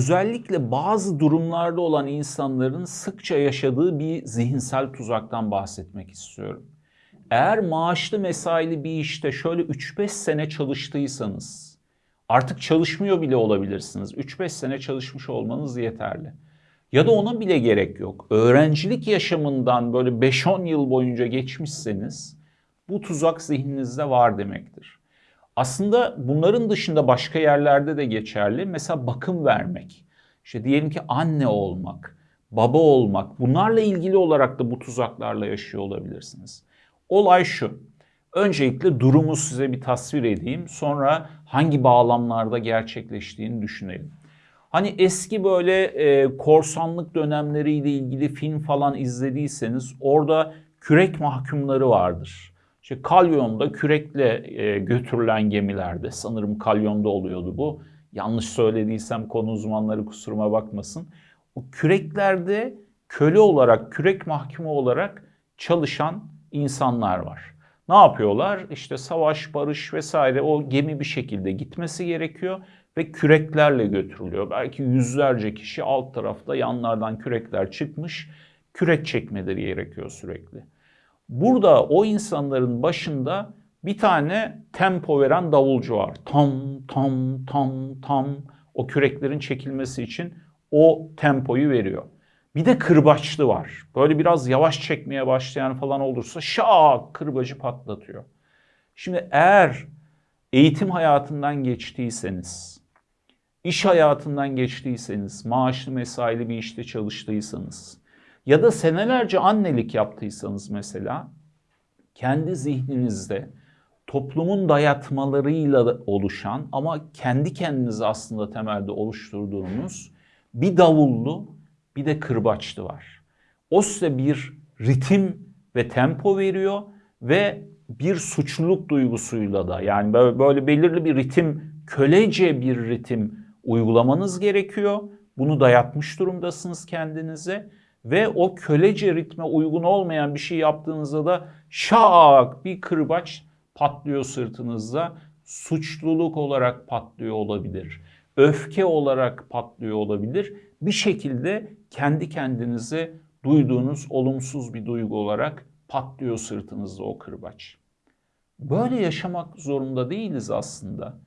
özellikle bazı durumlarda olan insanların sıkça yaşadığı bir zihinsel tuzaktan bahsetmek istiyorum. Eğer maaşlı mesaili bir işte şöyle 3-5 sene çalıştıysanız, artık çalışmıyor bile olabilirsiniz. 3-5 sene çalışmış olmanız yeterli. Ya da ona bile gerek yok. Öğrencilik yaşamından böyle 5-10 yıl boyunca geçmişseniz bu tuzak zihninizde var demektir. Aslında bunların dışında başka yerlerde de geçerli. Mesela bakım vermek. İşte diyelim ki anne olmak, baba olmak. Bunlarla ilgili olarak da bu tuzaklarla yaşıyor olabilirsiniz. Olay şu. Öncelikle durumu size bir tasvir edeyim. Sonra hangi bağlamlarda gerçekleştiğini düşünelim. Hani eski böyle e, korsanlık dönemleriyle ilgili film falan izlediyseniz orada kürek mahkumları vardır. İşte kalyonda kürekle e, götürülen gemilerde sanırım kalyonda oluyordu bu. Yanlış söylediysem konu uzmanları kusuruma bakmasın. O küreklerde köle olarak, kürek mahkumu olarak çalışan insanlar var. Ne yapıyorlar? İşte savaş, barış vesaire o gemi bir şekilde gitmesi gerekiyor ve küreklerle götürülüyor. Belki yüzlerce kişi alt tarafta yanlardan kürekler çıkmış, kürek çekmeleri gerekiyor sürekli. Burada o insanların başında bir tane tempo veren davulcu var. Tam tam tam tam o küreklerin çekilmesi için o tempoyu veriyor. Bir de kırbaçlı var. Böyle biraz yavaş çekmeye başlayan falan olursa şak kırbacı patlatıyor. Şimdi eğer eğitim hayatından geçtiyseniz, iş hayatından geçtiyseniz, maaşlı mesaili bir işte çalıştıysanız, ya da senelerce annelik yaptıysanız mesela kendi zihninizde toplumun dayatmalarıyla oluşan ama kendi kendinizi aslında temelde oluşturduğunuz bir davullu bir de kırbaçlı var. O size bir ritim ve tempo veriyor ve bir suçluluk duygusuyla da yani böyle belirli bir ritim, kölece bir ritim uygulamanız gerekiyor. Bunu dayatmış durumdasınız kendinize ve o kölece ritme uygun olmayan bir şey yaptığınızda da şak bir kırbaç patlıyor sırtınızda. Suçluluk olarak patlıyor olabilir. Öfke olarak patlıyor olabilir. Bir şekilde kendi kendinize duyduğunuz olumsuz bir duygu olarak patlıyor sırtınızda o kırbaç. Böyle yaşamak zorunda değiliz aslında.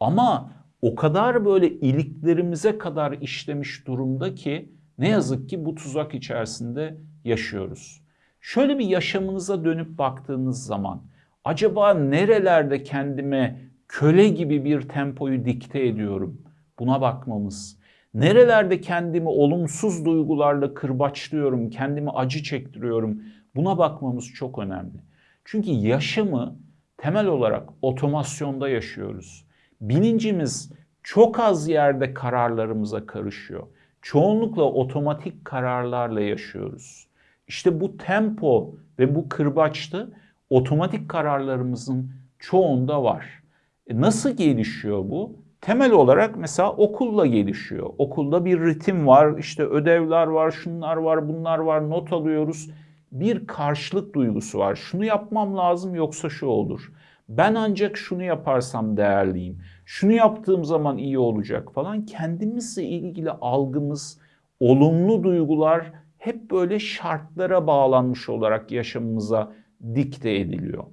Ama o kadar böyle iliklerimize kadar işlemiş durumda ki ne yazık ki bu tuzak içerisinde yaşıyoruz. Şöyle bir yaşamınıza dönüp baktığınız zaman acaba nerelerde kendime köle gibi bir tempoyu dikte ediyorum? Buna bakmamız. Nerelerde kendimi olumsuz duygularla kırbaçlıyorum, kendimi acı çektiriyorum? Buna bakmamız çok önemli. Çünkü yaşamı temel olarak otomasyonda yaşıyoruz. Bilincimiz çok az yerde kararlarımıza karışıyor çoğunlukla otomatik kararlarla yaşıyoruz. İşte bu tempo ve bu kırbaçlı otomatik kararlarımızın çoğunda var. E nasıl gelişiyor bu? Temel olarak mesela okulla gelişiyor. Okulda bir ritim var, işte ödevler var, şunlar var, bunlar var, not alıyoruz. Bir karşılık duygusu var. Şunu yapmam lazım yoksa şu olur. Ben ancak şunu yaparsam değerliyim. Şunu yaptığım zaman iyi olacak falan. Kendimizle ilgili algımız, olumlu duygular hep böyle şartlara bağlanmış olarak yaşamımıza dikte ediliyor.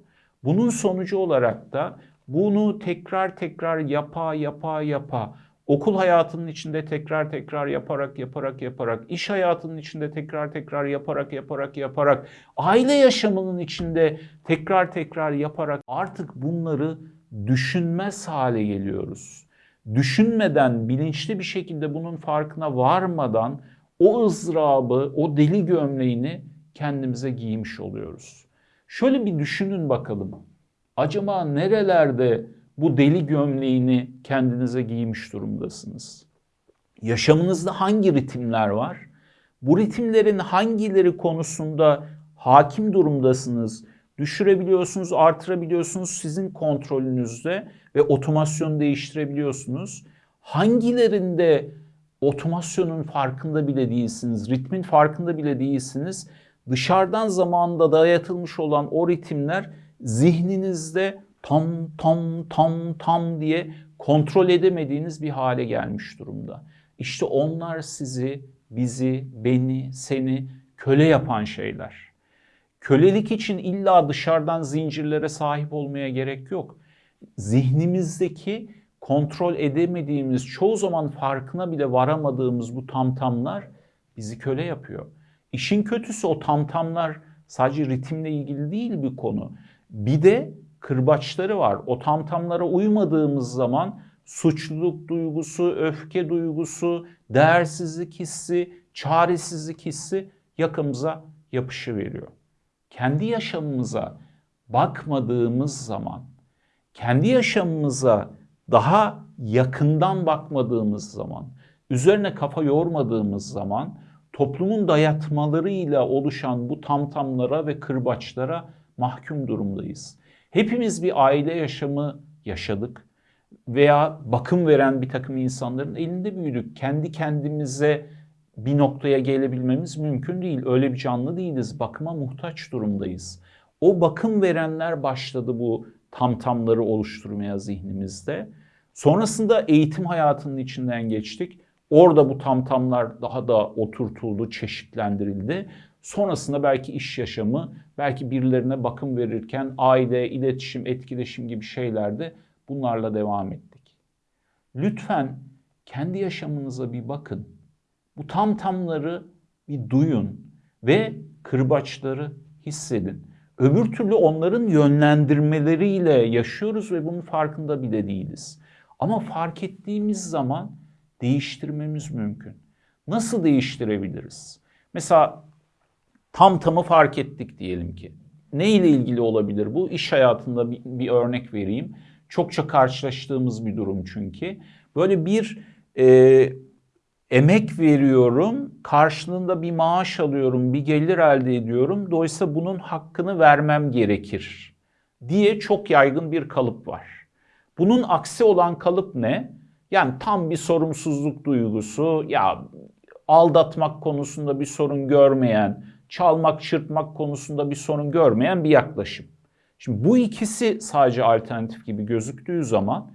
Bunun sonucu olarak da bunu tekrar tekrar yapa yapa yapa okul hayatının içinde tekrar tekrar yaparak yaparak yaparak, iş hayatının içinde tekrar tekrar yaparak yaparak yaparak, aile yaşamının içinde tekrar tekrar yaparak artık bunları düşünmez hale geliyoruz. Düşünmeden, bilinçli bir şekilde bunun farkına varmadan o ızdırabı, o deli gömleğini kendimize giymiş oluyoruz. Şöyle bir düşünün bakalım. Acaba nerelerde bu deli gömleğini kendinize giymiş durumdasınız. Yaşamınızda hangi ritimler var? Bu ritimlerin hangileri konusunda hakim durumdasınız? Düşürebiliyorsunuz, artırabiliyorsunuz sizin kontrolünüzde ve otomasyonu değiştirebiliyorsunuz. Hangilerinde otomasyonun farkında bile değilsiniz, ritmin farkında bile değilsiniz. Dışarıdan zamanda dayatılmış olan o ritimler zihninizde tam tam tam tam diye kontrol edemediğiniz bir hale gelmiş durumda. İşte onlar sizi, bizi, beni, seni köle yapan şeyler. Kölelik için illa dışarıdan zincirlere sahip olmaya gerek yok. Zihnimizdeki kontrol edemediğimiz, çoğu zaman farkına bile varamadığımız bu tamtamlar bizi köle yapıyor. İşin kötüsü o tamtamlar sadece ritimle ilgili değil bir konu. Bir de kırbaçları var. O tamtamlara uymadığımız zaman suçluluk duygusu, öfke duygusu, değersizlik hissi, çaresizlik hissi yakımıza yapışı veriyor. Kendi yaşamımıza bakmadığımız zaman, kendi yaşamımıza daha yakından bakmadığımız zaman, üzerine kafa yormadığımız zaman toplumun dayatmalarıyla oluşan bu tamtamlara ve kırbaçlara mahkum durumdayız. Hepimiz bir aile yaşamı yaşadık veya bakım veren bir takım insanların elinde büyüdük. Kendi kendimize bir noktaya gelebilmemiz mümkün değil. Öyle bir canlı değiliz. Bakıma muhtaç durumdayız. O bakım verenler başladı bu tamtamları oluşturmaya zihnimizde. Sonrasında eğitim hayatının içinden geçtik. Orada bu tamtamlar daha da oturtuldu, çeşitlendirildi. Sonrasında belki iş yaşamı, belki birilerine bakım verirken aile, iletişim, etkileşim gibi şeylerde bunlarla devam ettik. Lütfen kendi yaşamınıza bir bakın. Bu tamtamları bir duyun ve kırbaçları hissedin. Öbür türlü onların yönlendirmeleriyle yaşıyoruz ve bunun farkında bile değiliz. Ama fark ettiğimiz zaman değiştirmemiz mümkün. Nasıl değiştirebiliriz? Mesela tam tamı fark ettik diyelim ki. Ne ile ilgili olabilir bu? İş hayatında bir, bir örnek vereyim. Çokça karşılaştığımız bir durum çünkü. Böyle bir e, emek veriyorum, karşılığında bir maaş alıyorum, bir gelir elde ediyorum. Dolayısıyla bunun hakkını vermem gerekir diye çok yaygın bir kalıp var. Bunun aksi olan kalıp ne? Yani tam bir sorumsuzluk duygusu, ya aldatmak konusunda bir sorun görmeyen, çalmak, çırpmak konusunda bir sorun görmeyen bir yaklaşım. Şimdi bu ikisi sadece alternatif gibi gözüktüğü zaman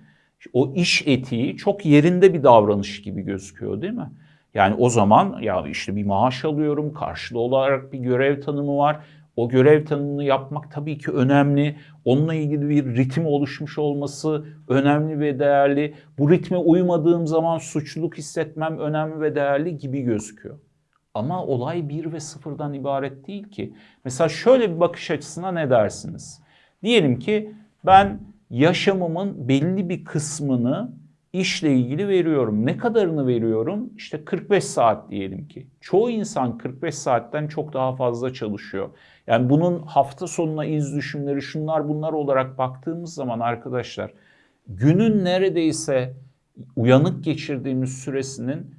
o iş etiği çok yerinde bir davranış gibi gözüküyor değil mi? Yani o zaman ya işte bir maaş alıyorum, karşılığı olarak bir görev tanımı var. O görev tanımını yapmak tabii ki önemli. Onunla ilgili bir ritim oluşmuş olması önemli ve değerli. Bu ritme uymadığım zaman suçluluk hissetmem önemli ve değerli gibi gözüküyor. Ama olay bir ve sıfırdan ibaret değil ki. Mesela şöyle bir bakış açısına ne dersiniz? Diyelim ki ben yaşamımın belli bir kısmını işle ilgili veriyorum. Ne kadarını veriyorum? İşte 45 saat diyelim ki. Çoğu insan 45 saatten çok daha fazla çalışıyor. Yani bunun hafta sonuna iz düşümleri şunlar bunlar olarak baktığımız zaman arkadaşlar günün neredeyse uyanık geçirdiğimiz süresinin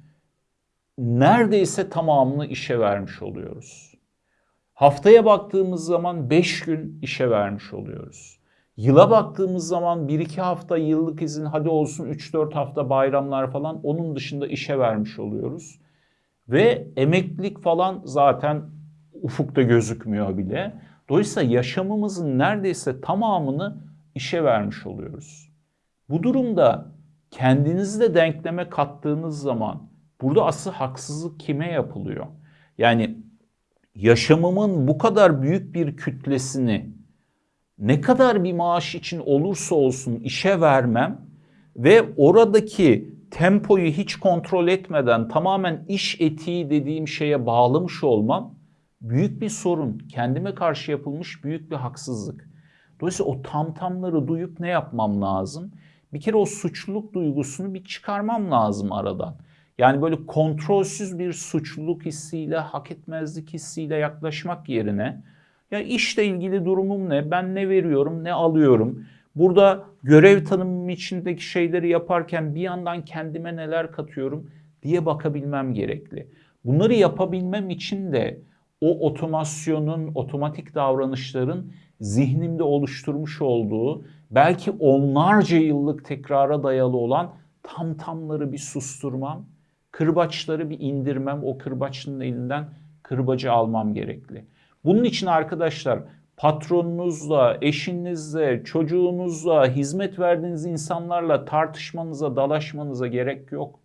neredeyse tamamını işe vermiş oluyoruz. Haftaya baktığımız zaman 5 gün işe vermiş oluyoruz. Yıla baktığımız zaman 1-2 hafta yıllık izin hadi olsun 3-4 hafta bayramlar falan onun dışında işe vermiş oluyoruz. Ve emeklilik falan zaten ufukta gözükmüyor bile. Dolayısıyla yaşamımızın neredeyse tamamını işe vermiş oluyoruz. Bu durumda kendinizi de denkleme kattığınız zaman burada asıl haksızlık kime yapılıyor? Yani yaşamımın bu kadar büyük bir kütlesini ne kadar bir maaş için olursa olsun işe vermem ve oradaki tempoyu hiç kontrol etmeden tamamen iş etiği dediğim şeye bağlamış olmam büyük bir sorun. Kendime karşı yapılmış büyük bir haksızlık. Dolayısıyla o tamtamları duyup ne yapmam lazım? Bir kere o suçluluk duygusunu bir çıkarmam lazım aradan. Yani böyle kontrolsüz bir suçluluk hissiyle, hak etmezlik hissiyle yaklaşmak yerine ya işle ilgili durumum ne? Ben ne veriyorum, ne alıyorum? Burada görev tanımım içindeki şeyleri yaparken bir yandan kendime neler katıyorum diye bakabilmem gerekli. Bunları yapabilmem için de o otomasyonun, otomatik davranışların zihnimde oluşturmuş olduğu belki onlarca yıllık tekrara dayalı olan tam tamları bir susturmam, kırbaçları bir indirmem, o kırbaçın elinden kırbacı almam gerekli. Bunun için arkadaşlar patronunuzla, eşinizle, çocuğunuzla, hizmet verdiğiniz insanlarla tartışmanıza, dalaşmanıza gerek yok.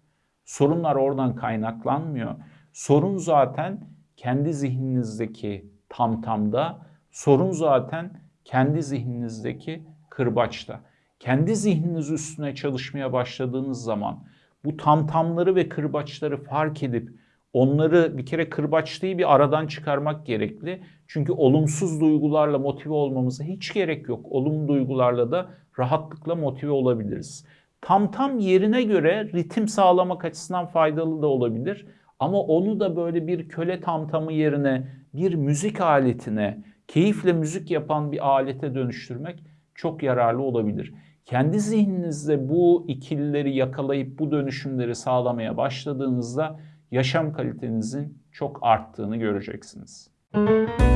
Sorunlar oradan kaynaklanmıyor. Sorun zaten kendi zihninizdeki tamtamda, sorun zaten kendi zihninizdeki kırbaçta. Kendi zihniniz üstüne çalışmaya başladığınız zaman bu tamtamları ve kırbaçları fark edip onları bir kere kırbaçlıyı bir aradan çıkarmak gerekli. Çünkü olumsuz duygularla motive olmamıza hiç gerek yok. Olumlu duygularla da rahatlıkla motive olabiliriz. Tam tam yerine göre ritim sağlamak açısından faydalı da olabilir. Ama onu da böyle bir köle tamtamı yerine bir müzik aletine, keyifle müzik yapan bir alete dönüştürmek çok yararlı olabilir. Kendi zihninizde bu ikilileri yakalayıp bu dönüşümleri sağlamaya başladığınızda yaşam kalitenizin çok arttığını göreceksiniz. Müzik